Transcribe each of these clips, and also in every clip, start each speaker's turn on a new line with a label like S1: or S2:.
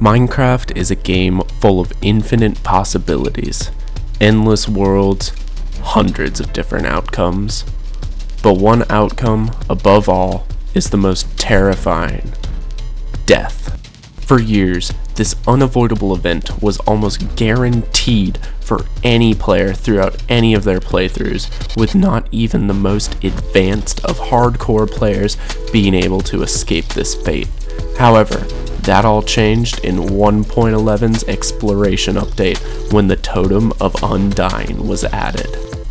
S1: Minecraft is a game full of infinite possibilities, endless worlds, hundreds of different outcomes. But one outcome, above all, is the most terrifying death. For years, this unavoidable event was almost guaranteed for any player throughout any of their playthroughs, with not even the most advanced of hardcore players being able to escape this fate. However, that all changed in 1.11's exploration update when the Totem of Undying was added.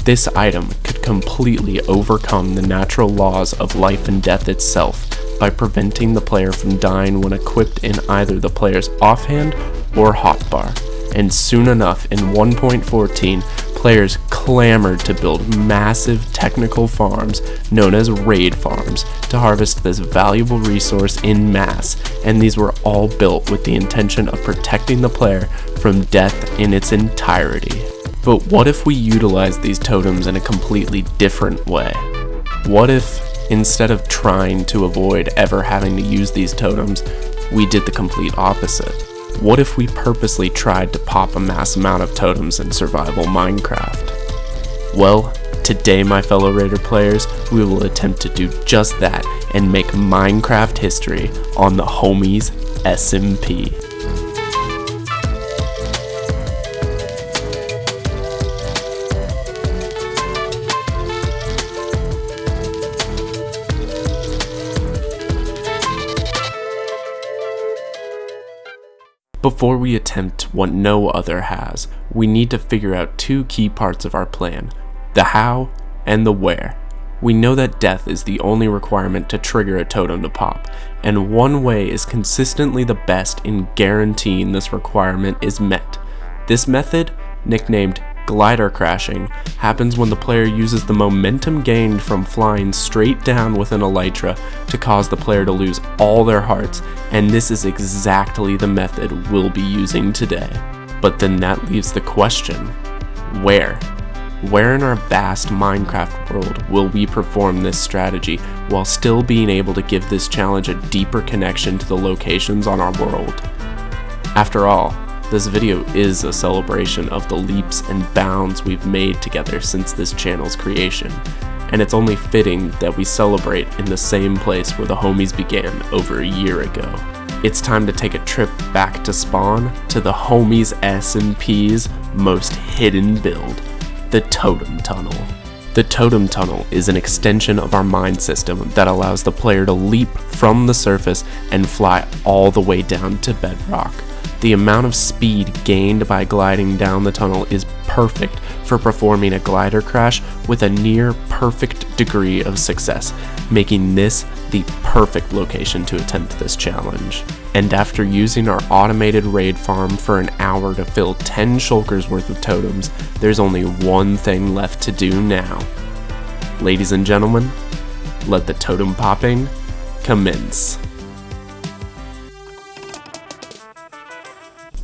S1: This item could completely overcome the natural laws of life and death itself by preventing the player from dying when equipped in either the player's offhand or hotbar. And soon enough, in 1.14, players clamored to build massive technical farms known as raid farms to harvest this valuable resource in mass, and these were all built with the intention of protecting the player from death in its entirety. But what if we utilize these totems in a completely different way? What if, instead of trying to avoid ever having to use these totems, we did the complete opposite? What if we purposely tried to pop a mass amount of totems in survival Minecraft? Well, today my fellow Raider players, we will attempt to do just that and make Minecraft history on the Homies SMP. Before we attempt what no other has, we need to figure out two key parts of our plan, the how and the where. We know that death is the only requirement to trigger a totem to pop, and one way is consistently the best in guaranteeing this requirement is met. This method, nicknamed glider crashing happens when the player uses the momentum gained from flying straight down with an elytra to cause the player to lose all their hearts, and this is exactly the method we'll be using today. But then that leaves the question, where? Where in our vast Minecraft world will we perform this strategy while still being able to give this challenge a deeper connection to the locations on our world? After all, this video is a celebration of the leaps and bounds we've made together since this channel's creation, and it's only fitting that we celebrate in the same place where the homies began over a year ago. It's time to take a trip back to Spawn to the homies SMP's most hidden build, the Totem Tunnel. The Totem Tunnel is an extension of our mine system that allows the player to leap from the surface and fly all the way down to bedrock. The amount of speed gained by gliding down the tunnel is perfect for performing a glider crash with a near perfect degree of success, making this the perfect location to attempt this challenge. And after using our automated raid farm for an hour to fill 10 shulkers worth of totems, there's only one thing left to do now. Ladies and gentlemen, let the totem popping commence.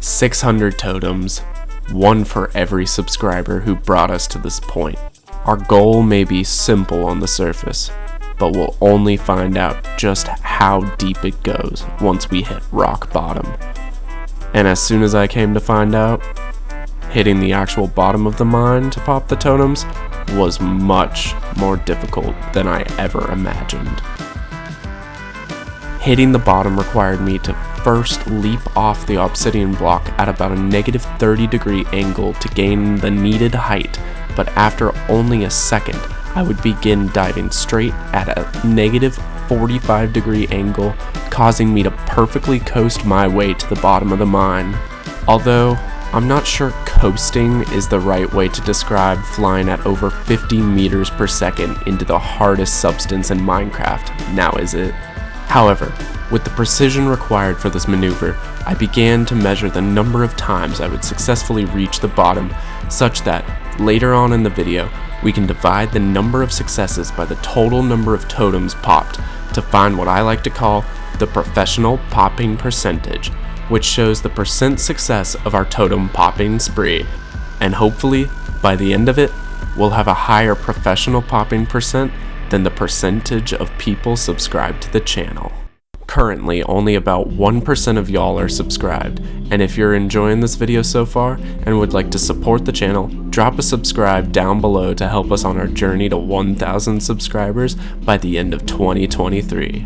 S1: 600 totems, one for every subscriber who brought us to this point. Our goal may be simple on the surface, but we'll only find out just how deep it goes once we hit rock bottom. And as soon as I came to find out, hitting the actual bottom of the mine to pop the totems was much more difficult than I ever imagined. Hitting the bottom required me to first leap off the obsidian block at about a negative 30 degree angle to gain the needed height, but after only a second, I would begin diving straight at a negative 45 degree angle, causing me to perfectly coast my way to the bottom of the mine. Although, I'm not sure coasting is the right way to describe flying at over 50 meters per second into the hardest substance in Minecraft, now is it? However, with the precision required for this maneuver, I began to measure the number of times I would successfully reach the bottom such that, later on in the video, we can divide the number of successes by the total number of totems popped to find what I like to call the professional popping percentage, which shows the percent success of our totem popping spree. And hopefully, by the end of it, we'll have a higher professional popping percent than the percentage of people subscribed to the channel. Currently, only about 1% of y'all are subscribed, and if you're enjoying this video so far and would like to support the channel, drop a subscribe down below to help us on our journey to 1,000 subscribers by the end of 2023.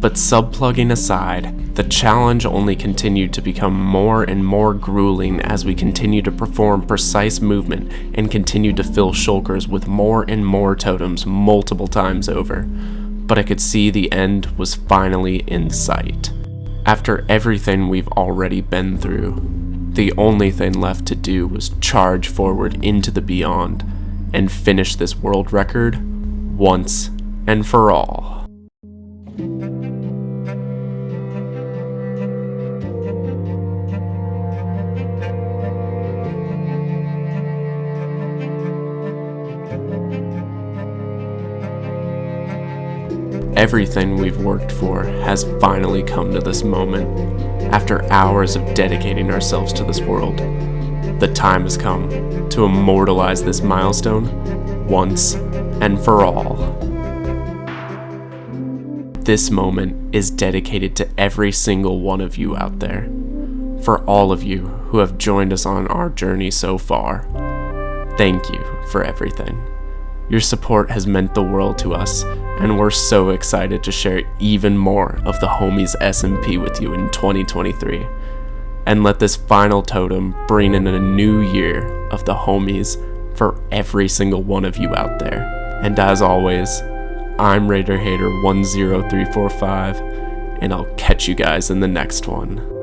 S1: But subplugging aside, the challenge only continued to become more and more grueling as we continued to perform precise movement and continued to fill shulkers with more and more totems multiple times over but I could see the end was finally in sight. After everything we've already been through, the only thing left to do was charge forward into the beyond and finish this world record once and for all. Everything we've worked for has finally come to this moment. After hours of dedicating ourselves to this world, the time has come to immortalize this milestone once and for all. This moment is dedicated to every single one of you out there. For all of you who have joined us on our journey so far, thank you for everything. Your support has meant the world to us, and we're so excited to share even more of the homies SMP with you in 2023. And let this final totem bring in a new year of the homies for every single one of you out there. And as always, I'm Raider Hater 10345, and I'll catch you guys in the next one.